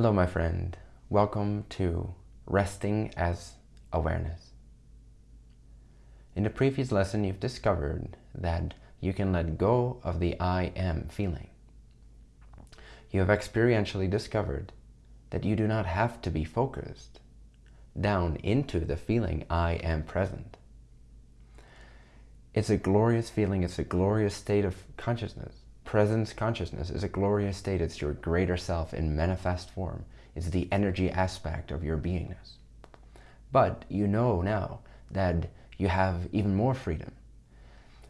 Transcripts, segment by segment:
Hello, my friend. Welcome to Resting as Awareness. In the previous lesson, you've discovered that you can let go of the I am feeling. You have experientially discovered that you do not have to be focused down into the feeling I am present. It's a glorious feeling. It's a glorious state of consciousness. Presence consciousness is a glorious state. It's your greater self in manifest form. It's the energy aspect of your beingness. But you know now that you have even more freedom.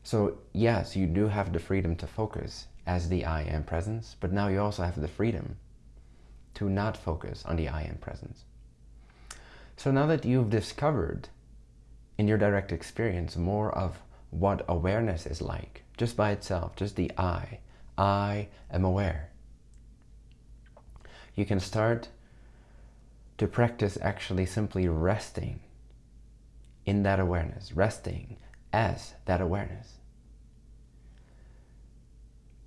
So yes, you do have the freedom to focus as the I am presence, but now you also have the freedom to not focus on the I am presence. So now that you've discovered in your direct experience more of what awareness is like, just by itself, just the I, I am aware. You can start to practice actually simply resting in that awareness, resting as that awareness.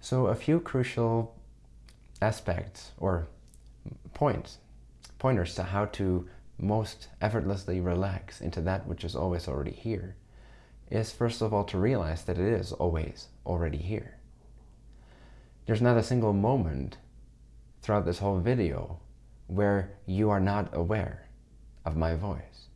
So a few crucial aspects or points, pointers to how to most effortlessly relax into that which is always already here is first of all to realize that it is always already here. There's not a single moment throughout this whole video where you are not aware of my voice.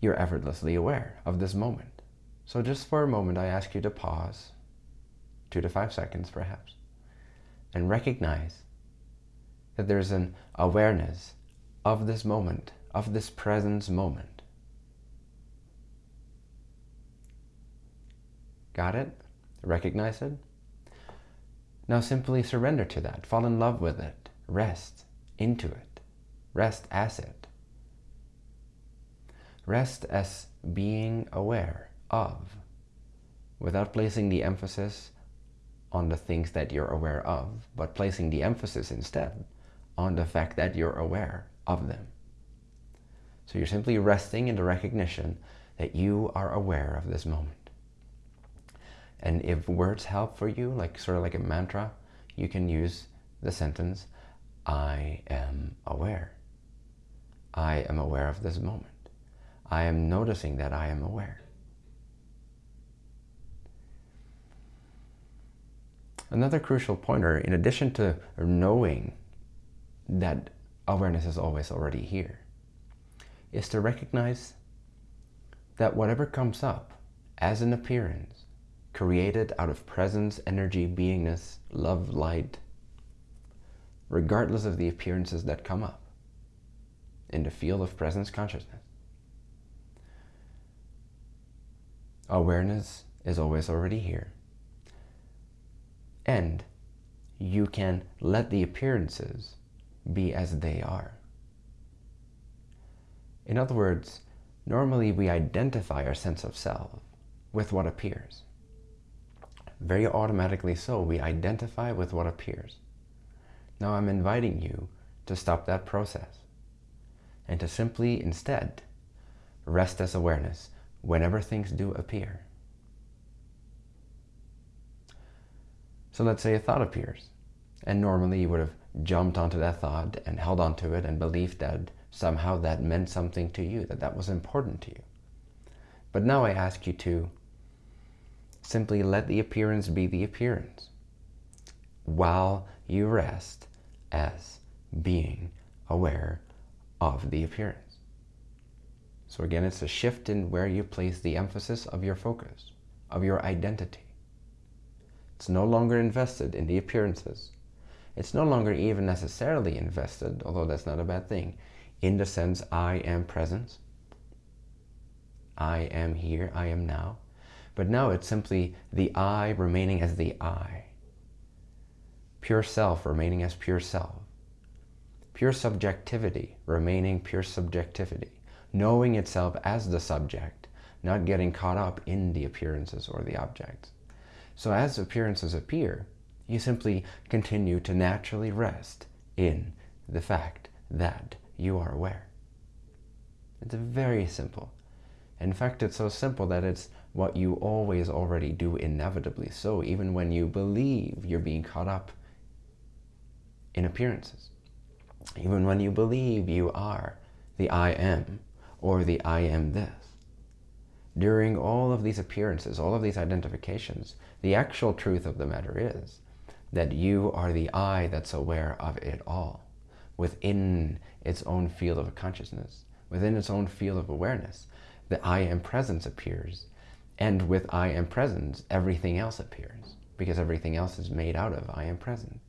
You're effortlessly aware of this moment. So just for a moment, I ask you to pause, two to five seconds perhaps, and recognize that there's an awareness of this moment of this presence moment. Got it? Recognize it? Now simply surrender to that. Fall in love with it. Rest into it. Rest as it. Rest as being aware of without placing the emphasis on the things that you're aware of, but placing the emphasis instead on the fact that you're aware of them. So you're simply resting in the recognition that you are aware of this moment. And if words help for you, like sort of like a mantra, you can use the sentence, I am aware. I am aware of this moment. I am noticing that I am aware. Another crucial pointer, in addition to knowing that awareness is always already here, is to recognize that whatever comes up as an appearance, created out of presence, energy, beingness, love, light, regardless of the appearances that come up in the field of presence consciousness. Awareness is always already here. And you can let the appearances be as they are. In other words, normally we identify our sense of self with what appears. Very automatically so, we identify with what appears. Now I'm inviting you to stop that process and to simply instead rest as awareness whenever things do appear. So let's say a thought appears and normally you would have jumped onto that thought and held onto it and believed that somehow that meant something to you, that that was important to you. But now I ask you to simply let the appearance be the appearance while you rest as being aware of the appearance. So again, it's a shift in where you place the emphasis of your focus, of your identity. It's no longer invested in the appearances. It's no longer even necessarily invested, although that's not a bad thing, in the sense I am present. I am here, I am now. But now it's simply the I remaining as the I. Pure self remaining as pure self. Pure subjectivity remaining pure subjectivity. Knowing itself as the subject, not getting caught up in the appearances or the objects. So as appearances appear, you simply continue to naturally rest in the fact that you are aware. It's very simple. In fact, it's so simple that it's what you always already do inevitably so, even when you believe you're being caught up in appearances. Even when you believe you are the I am or the I am this. During all of these appearances, all of these identifications, the actual truth of the matter is that you are the I that's aware of it all within its own field of consciousness, within its own field of awareness. The I am presence appears and with I am presence, everything else appears because everything else is made out of I am present.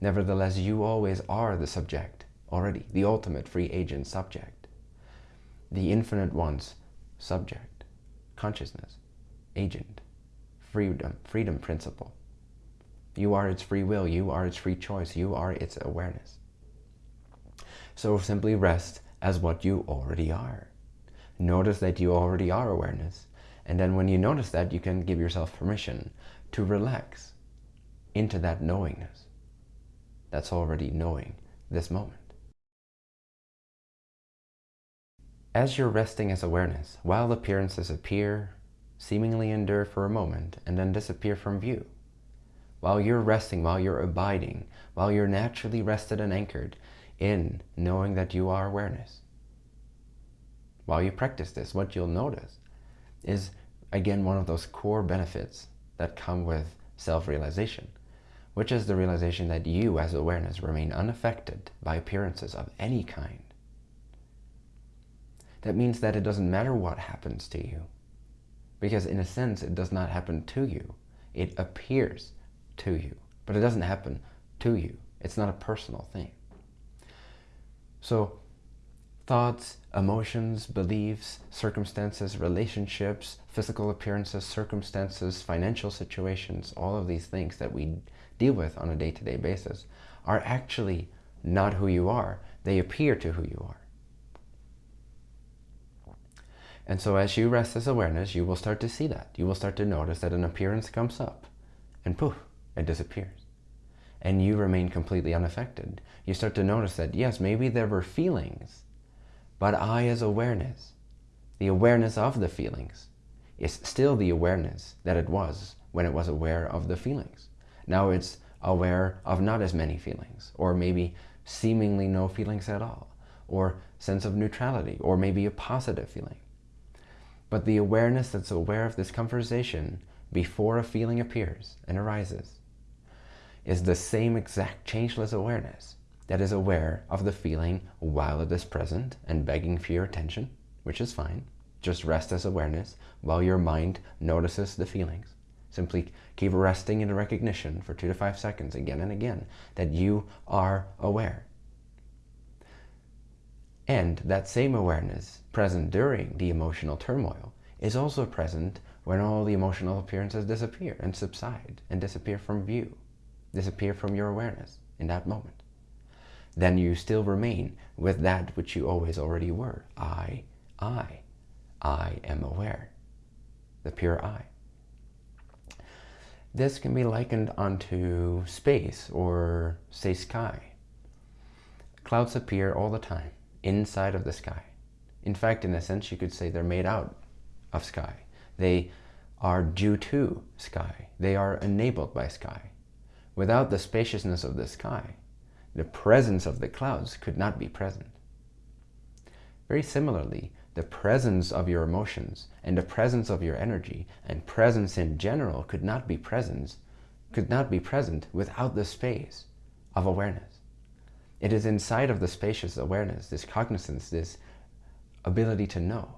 Nevertheless, you always are the subject already, the ultimate free agent subject, the infinite one's subject, consciousness, agent, freedom, freedom principle. You are its free will, you are its free choice, you are its awareness. So simply rest as what you already are. Notice that you already are awareness. And then when you notice that, you can give yourself permission to relax into that knowingness that's already knowing this moment. As you're resting as awareness, while appearances appear, seemingly endure for a moment, and then disappear from view, while you're resting, while you're abiding, while you're naturally rested and anchored in knowing that you are awareness, while you practice this, what you'll notice is, again, one of those core benefits that come with self-realization which is the realization that you as awareness remain unaffected by appearances of any kind. That means that it doesn't matter what happens to you, because in a sense it does not happen to you. It appears to you, but it doesn't happen to you. It's not a personal thing. So thoughts, emotions, beliefs, circumstances, relationships, physical appearances, circumstances, financial situations, all of these things that we deal with on a day-to-day -day basis are actually not who you are. They appear to who you are. And so as you rest this awareness, you will start to see that. You will start to notice that an appearance comes up and poof, it disappears. And you remain completely unaffected. You start to notice that, yes, maybe there were feelings, but I as awareness, the awareness of the feelings, is still the awareness that it was when it was aware of the feelings. Now it's aware of not as many feelings, or maybe seemingly no feelings at all, or sense of neutrality, or maybe a positive feeling. But the awareness that's aware of this conversation before a feeling appears and arises is the same exact changeless awareness that is aware of the feeling while it is present and begging for your attention, which is fine. Just rest as awareness while your mind notices the feelings. Simply keep resting in recognition for two to five seconds again and again that you are aware. And that same awareness present during the emotional turmoil is also present when all the emotional appearances disappear and subside and disappear from view, disappear from your awareness in that moment. Then you still remain with that which you always already were. I, I, I am aware, the pure I. This can be likened onto space or, say, sky. Clouds appear all the time inside of the sky. In fact, in a sense, you could say they're made out of sky. They are due to sky. They are enabled by sky. Without the spaciousness of the sky, the presence of the clouds could not be present. Very similarly, the presence of your emotions and the presence of your energy and presence in general could not be present, could not be present without the space of awareness. It is inside of the spacious awareness, this cognizance, this ability to know,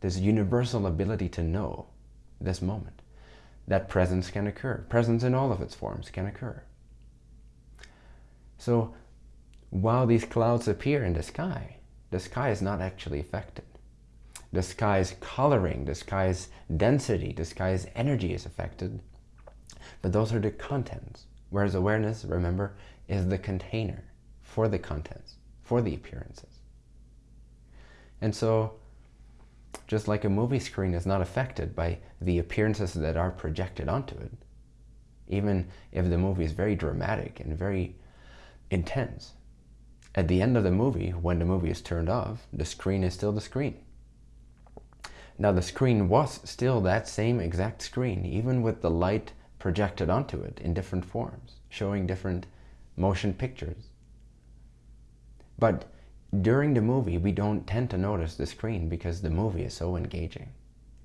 this universal ability to know this moment, that presence can occur. Presence in all of its forms can occur. So while these clouds appear in the sky, the sky is not actually affected. The sky's coloring, the sky's density, the sky's energy is affected. But those are the contents. Whereas awareness, remember, is the container for the contents, for the appearances. And so, just like a movie screen is not affected by the appearances that are projected onto it, even if the movie is very dramatic and very intense, at the end of the movie, when the movie is turned off, the screen is still the screen. Now the screen was still that same exact screen, even with the light projected onto it in different forms, showing different motion pictures. But during the movie, we don't tend to notice the screen because the movie is so engaging.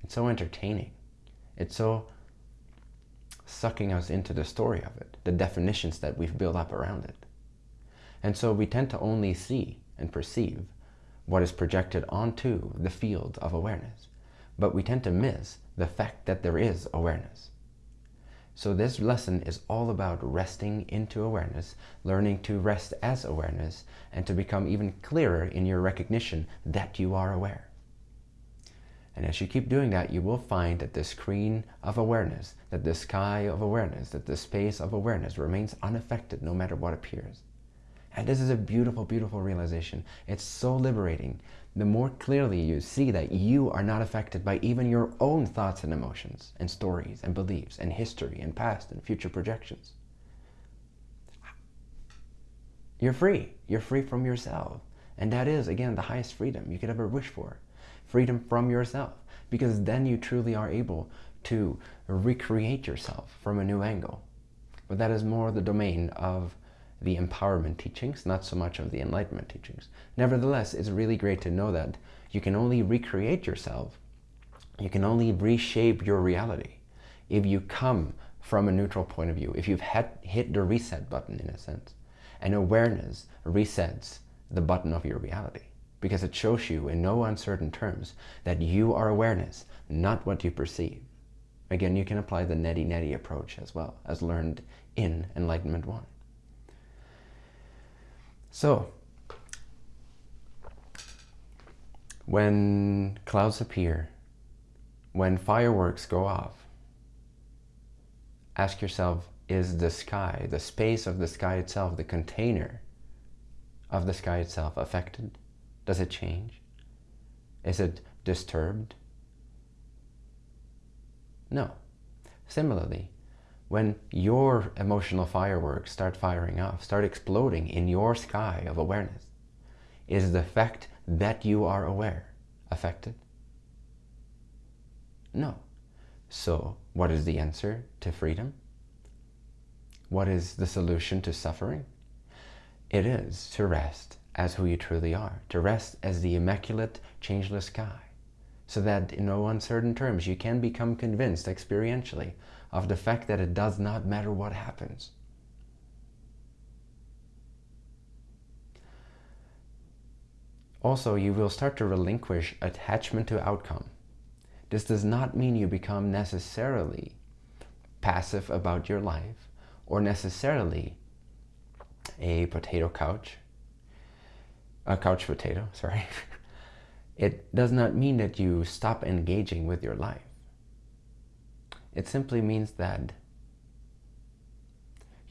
It's so entertaining. It's so sucking us into the story of it, the definitions that we've built up around it. And so we tend to only see and perceive what is projected onto the field of awareness. But we tend to miss the fact that there is awareness. So this lesson is all about resting into awareness, learning to rest as awareness, and to become even clearer in your recognition that you are aware. And as you keep doing that, you will find that the screen of awareness, that the sky of awareness, that the space of awareness remains unaffected no matter what appears. And this is a beautiful, beautiful realization. It's so liberating the more clearly you see that you are not affected by even your own thoughts and emotions and stories and beliefs and history and past and future projections. You're free. You're free from yourself. And that is, again, the highest freedom you could ever wish for. Freedom from yourself. Because then you truly are able to recreate yourself from a new angle. But that is more the domain of the empowerment teachings, not so much of the enlightenment teachings. Nevertheless, it's really great to know that you can only recreate yourself, you can only reshape your reality if you come from a neutral point of view, if you've had, hit the reset button in a sense. And awareness resets the button of your reality because it shows you in no uncertain terms that you are awareness, not what you perceive. Again, you can apply the neti-neti approach as well as learned in Enlightenment 1. So, when clouds appear, when fireworks go off, ask yourself, is the sky, the space of the sky itself, the container of the sky itself affected? Does it change? Is it disturbed? No. Similarly, when your emotional fireworks start firing off, start exploding in your sky of awareness, is the fact that you are aware affected? No. So what is the answer to freedom? What is the solution to suffering? It is to rest as who you truly are, to rest as the immaculate, changeless sky, so that in no uncertain terms you can become convinced experientially of the fact that it does not matter what happens. Also, you will start to relinquish attachment to outcome. This does not mean you become necessarily passive about your life or necessarily a potato couch, a couch potato, sorry. it does not mean that you stop engaging with your life. It simply means that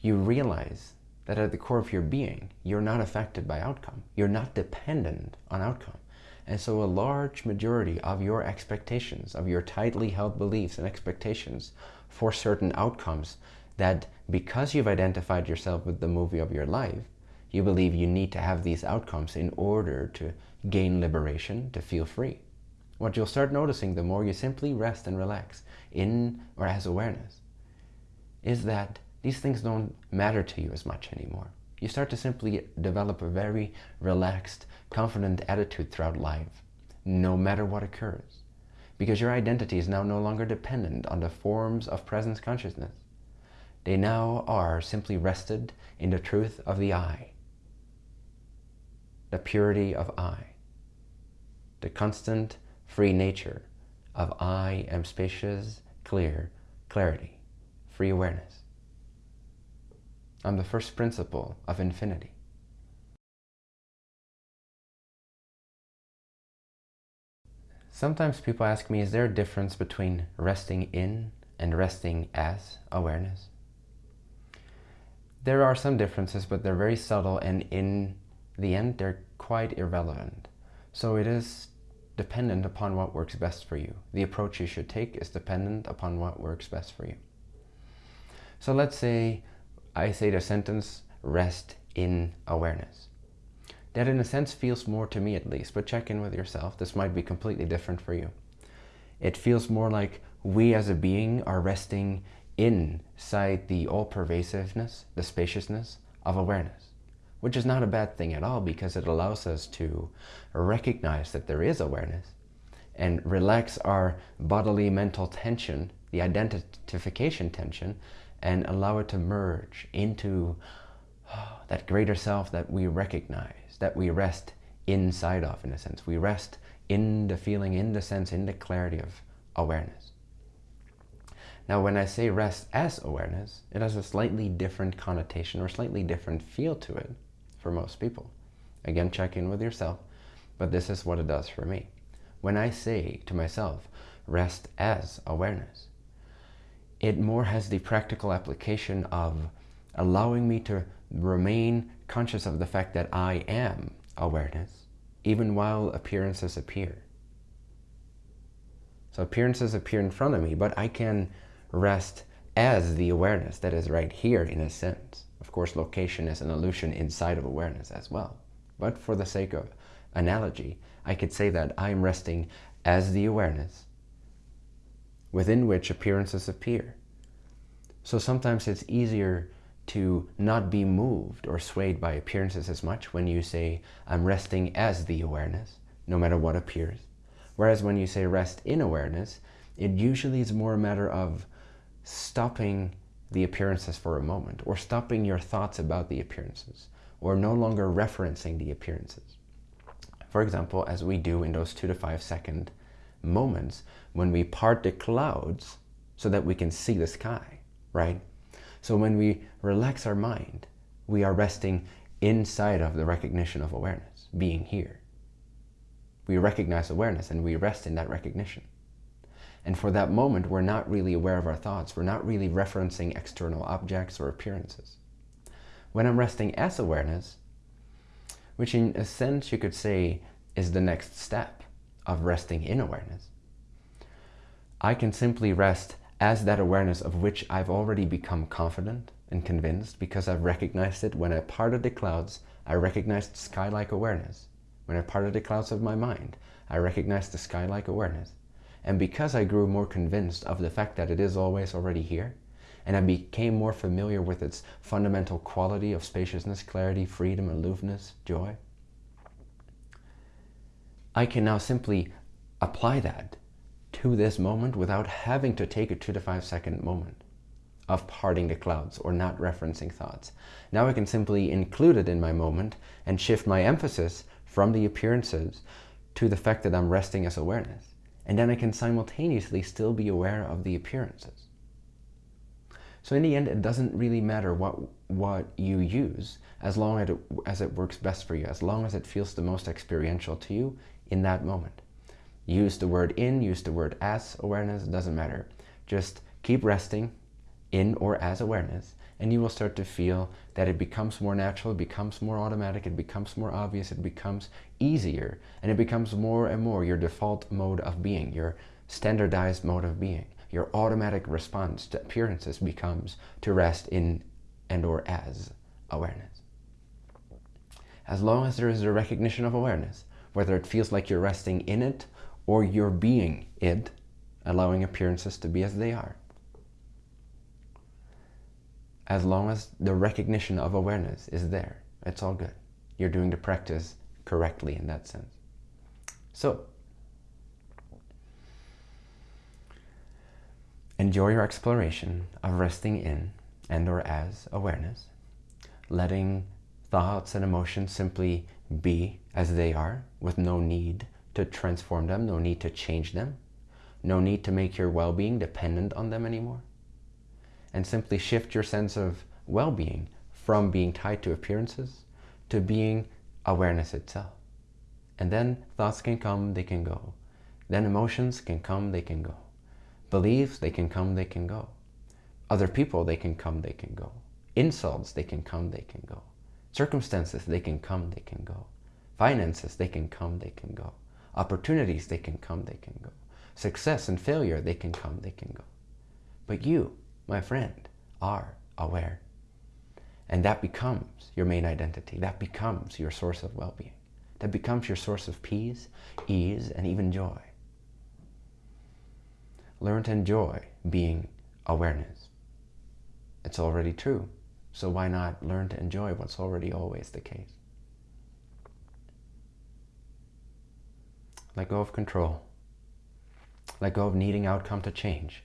you realize that at the core of your being, you're not affected by outcome. You're not dependent on outcome. And so a large majority of your expectations, of your tightly held beliefs and expectations for certain outcomes that because you've identified yourself with the movie of your life, you believe you need to have these outcomes in order to gain liberation, to feel free. What you'll start noticing the more you simply rest and relax in or as awareness is that these things don't matter to you as much anymore. You start to simply develop a very relaxed, confident attitude throughout life, no matter what occurs. Because your identity is now no longer dependent on the forms of presence consciousness. They now are simply rested in the truth of the I, the purity of I, the constant free nature of I am spacious, clear, clarity, free awareness. I'm the first principle of infinity. Sometimes people ask me, is there a difference between resting in and resting as awareness? There are some differences, but they're very subtle and in the end, they're quite irrelevant. So it is dependent upon what works best for you. The approach you should take is dependent upon what works best for you. So let's say I say the sentence, rest in awareness. That in a sense feels more to me at least, but check in with yourself. This might be completely different for you. It feels more like we as a being are resting inside the all-pervasiveness, the spaciousness of awareness, which is not a bad thing at all because it allows us to recognize that there is awareness and relax our bodily mental tension, the identification tension, and allow it to merge into oh, that greater self that we recognize, that we rest inside of, in a sense. We rest in the feeling, in the sense, in the clarity of awareness. Now, when I say rest as awareness, it has a slightly different connotation or slightly different feel to it for most people. Again, check in with yourself, but this is what it does for me. When I say to myself, rest as awareness, it more has the practical application of allowing me to remain conscious of the fact that I am awareness, even while appearances appear. So appearances appear in front of me, but I can rest as the awareness that is right here in a sense. Course, location is an illusion inside of awareness as well. But for the sake of analogy, I could say that I'm resting as the awareness within which appearances appear. So sometimes it's easier to not be moved or swayed by appearances as much when you say, I'm resting as the awareness, no matter what appears. Whereas when you say rest in awareness, it usually is more a matter of stopping the appearances for a moment or stopping your thoughts about the appearances or no longer referencing the appearances. For example, as we do in those two to five second moments when we part the clouds so that we can see the sky, right? So when we relax our mind, we are resting inside of the recognition of awareness, being here. We recognize awareness and we rest in that recognition. And for that moment, we're not really aware of our thoughts. We're not really referencing external objects or appearances. When I'm resting as awareness, which in a sense you could say is the next step of resting in awareness, I can simply rest as that awareness of which I've already become confident and convinced because I've recognized it when I parted the clouds, I recognized sky-like awareness. When I parted the clouds of my mind, I recognized the sky-like awareness. And because I grew more convinced of the fact that it is always already here, and I became more familiar with its fundamental quality of spaciousness, clarity, freedom, aloofness, joy, I can now simply apply that to this moment without having to take a two to five second moment of parting the clouds or not referencing thoughts. Now I can simply include it in my moment and shift my emphasis from the appearances to the fact that I'm resting as awareness. And then I can simultaneously still be aware of the appearances. So in the end, it doesn't really matter what, what you use as long as it, as it works best for you, as long as it feels the most experiential to you in that moment. Use the word in, use the word as awareness, doesn't matter. Just keep resting in or as awareness and you will start to feel that it becomes more natural, it becomes more automatic, it becomes more obvious, it becomes easier, and it becomes more and more your default mode of being, your standardized mode of being. Your automatic response to appearances becomes to rest in and or as awareness. As long as there is a recognition of awareness, whether it feels like you're resting in it or you're being it, allowing appearances to be as they are, as long as the recognition of awareness is there, it's all good. You're doing the practice correctly in that sense. So, enjoy your exploration of resting in and or as awareness, letting thoughts and emotions simply be as they are with no need to transform them, no need to change them, no need to make your well-being dependent on them anymore and simply shift your sense of well-being from being tied to appearances to being awareness itself. And then thoughts can come, they can go. Then emotions can come, they can go. Beliefs, they can come, they can go. Other people, they can come, they can go. Insults, they can come, they can go. Circumstances, they can come, they can go. Finances, they can come, they can go. Opportunities, they can come, they can go. Success and failure, they can come, they can go. But you, my friend, are aware. And that becomes your main identity. That becomes your source of well-being. That becomes your source of peace, ease, and even joy. learn to enjoy being awareness. It's already true. So why not learn to enjoy what's already always the case? Let go of control. Let go of needing outcome to change.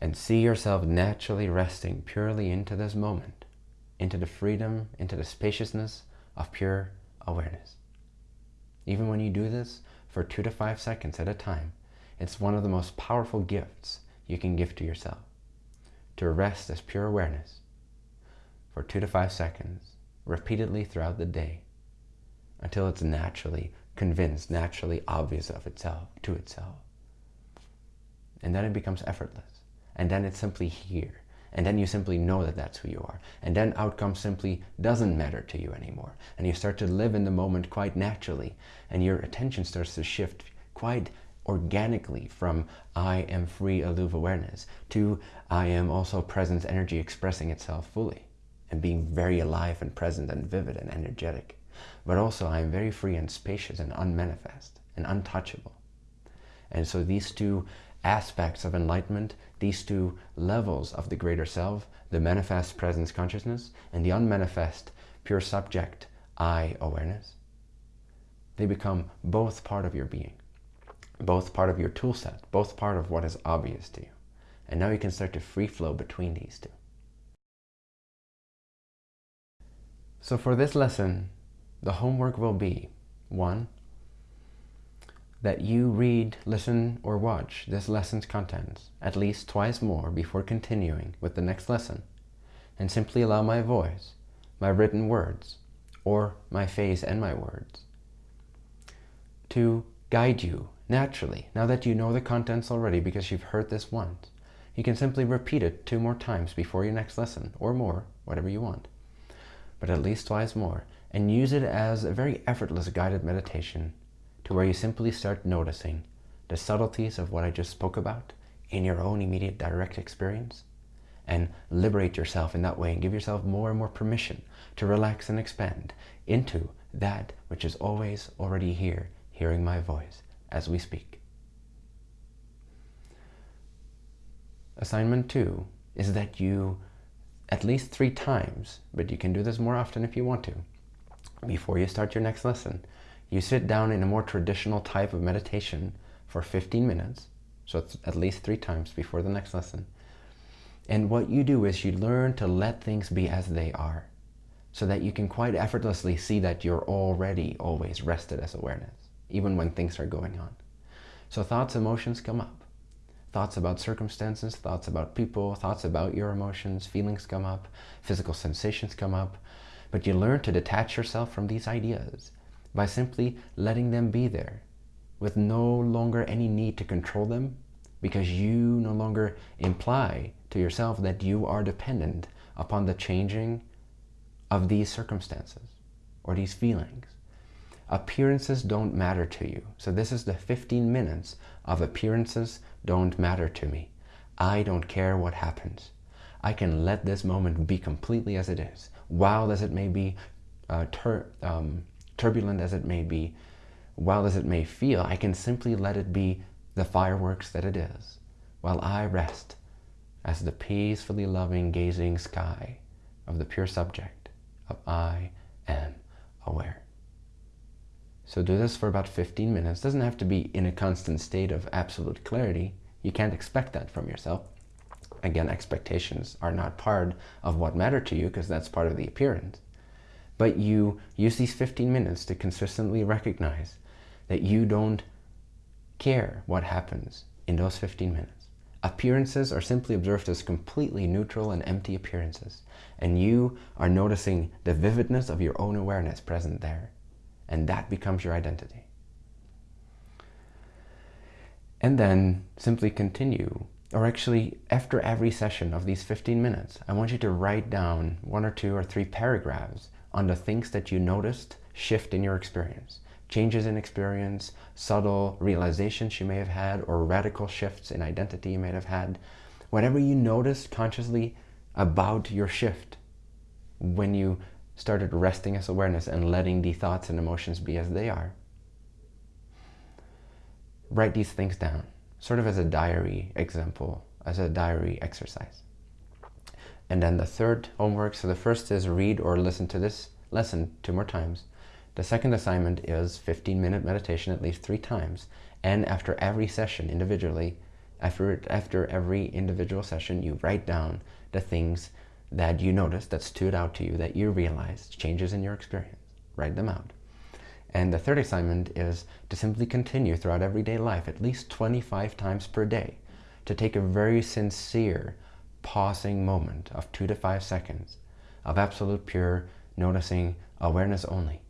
And see yourself naturally resting purely into this moment, into the freedom, into the spaciousness of pure awareness. Even when you do this for two to five seconds at a time, it's one of the most powerful gifts you can give to yourself. To rest as pure awareness for two to five seconds, repeatedly throughout the day, until it's naturally convinced, naturally obvious of itself, to itself. And then it becomes effortless. And then it's simply here. And then you simply know that that's who you are. And then outcome simply doesn't matter to you anymore. And you start to live in the moment quite naturally. And your attention starts to shift quite organically from I am free aloof awareness to I am also presence energy expressing itself fully and being very alive and present and vivid and energetic. But also I am very free and spacious and unmanifest and untouchable. And so these two aspects of enlightenment, these two levels of the greater self, the manifest presence consciousness and the unmanifest pure subject I awareness, they become both part of your being, both part of your tool set, both part of what is obvious to you. And now you can start to free flow between these two. So for this lesson, the homework will be, one, that you read, listen, or watch this lesson's contents at least twice more before continuing with the next lesson, and simply allow my voice, my written words, or my face and my words, to guide you naturally. Now that you know the contents already because you've heard this once, you can simply repeat it two more times before your next lesson, or more, whatever you want, but at least twice more, and use it as a very effortless guided meditation to where you simply start noticing the subtleties of what I just spoke about in your own immediate direct experience and liberate yourself in that way and give yourself more and more permission to relax and expand into that which is always already here, hearing my voice as we speak. Assignment two is that you at least three times, but you can do this more often if you want to, before you start your next lesson, you sit down in a more traditional type of meditation for 15 minutes, so it's at least three times before the next lesson. And what you do is you learn to let things be as they are, so that you can quite effortlessly see that you're already always rested as awareness, even when things are going on. So thoughts, emotions come up. Thoughts about circumstances, thoughts about people, thoughts about your emotions, feelings come up, physical sensations come up. But you learn to detach yourself from these ideas by simply letting them be there with no longer any need to control them because you no longer imply to yourself that you are dependent upon the changing of these circumstances or these feelings. Appearances don't matter to you. So this is the 15 minutes of appearances don't matter to me. I don't care what happens. I can let this moment be completely as it is, wild as it may be, uh, um, turbulent as it may be, wild as it may feel, I can simply let it be the fireworks that it is, while I rest as the peacefully loving gazing sky of the pure subject of I am aware. So do this for about 15 minutes. Doesn't have to be in a constant state of absolute clarity. You can't expect that from yourself. Again, expectations are not part of what matter to you because that's part of the appearance. But you use these 15 minutes to consistently recognize that you don't care what happens in those 15 minutes. Appearances are simply observed as completely neutral and empty appearances. And you are noticing the vividness of your own awareness present there. And that becomes your identity. And then simply continue. Or actually, after every session of these 15 minutes, I want you to write down one or two or three paragraphs on the things that you noticed shift in your experience. Changes in experience, subtle realizations you may have had, or radical shifts in identity you may have had. Whatever you noticed consciously about your shift when you started resting as awareness and letting the thoughts and emotions be as they are. Write these things down sort of as a diary example, as a diary exercise. And then the third homework, so the first is read or listen to this lesson two more times. The second assignment is 15 minute meditation at least three times. And after every session individually, after, after every individual session, you write down the things that you noticed that stood out to you, that you realized, changes in your experience. Write them out. And the third assignment is to simply continue throughout everyday life at least 25 times per day to take a very sincere pausing moment of two to five seconds of absolute pure noticing awareness only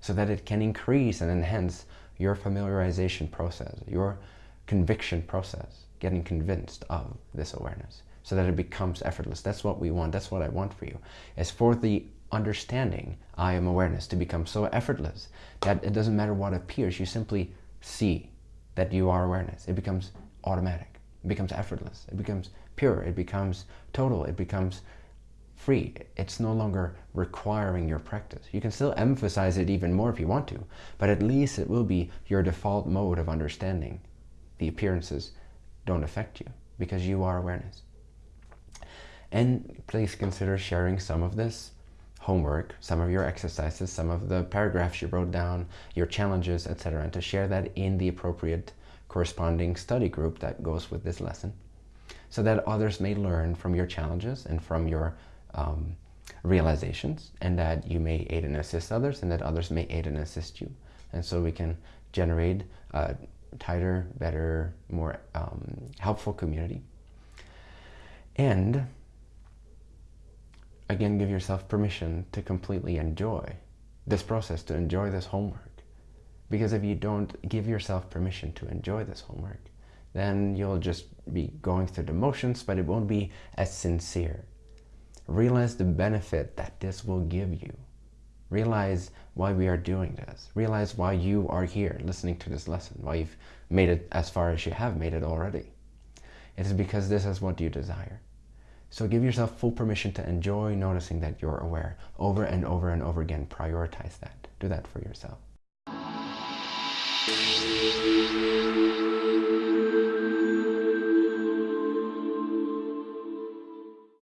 so that it can increase and enhance your familiarization process, your conviction process, getting convinced of this awareness so that it becomes effortless. That's what we want. That's what I want for you. Is for the understanding I am awareness to become so effortless that it doesn't matter what appears. You simply see that you are awareness. It becomes automatic. It becomes effortless. It becomes pure. It becomes total. It becomes free. It's no longer requiring your practice. You can still emphasize it even more if you want to, but at least it will be your default mode of understanding. The appearances don't affect you because you are awareness. And please consider sharing some of this homework, some of your exercises, some of the paragraphs you wrote down, your challenges, etc. and to share that in the appropriate corresponding study group that goes with this lesson so that others may learn from your challenges and from your um, realizations and that you may aid and assist others and that others may aid and assist you. And so we can generate a tighter, better, more um, helpful community. And again, give yourself permission to completely enjoy this process, to enjoy this homework. Because if you don't give yourself permission to enjoy this homework, then you'll just be going through the motions, but it won't be as sincere. Realize the benefit that this will give you. Realize why we are doing this. Realize why you are here listening to this lesson, why you've made it as far as you have made it already. It is because this is what you desire. So give yourself full permission to enjoy noticing that you're aware over and over and over again. Prioritize that. Do that for yourself. Thank you.